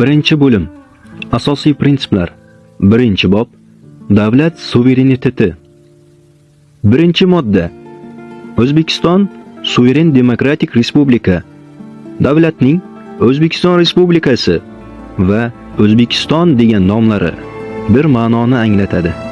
Birinchi bo'lim. Asosiy prinsiplar. Birinchi bob. Davlat suvereniteti. Birinchi modda. O'zbekiston suveren demokratik respublika. Davlatning O'zbekiston Respublikasi va O'zbekiston degan nomlari bir ma'noni anglatadi.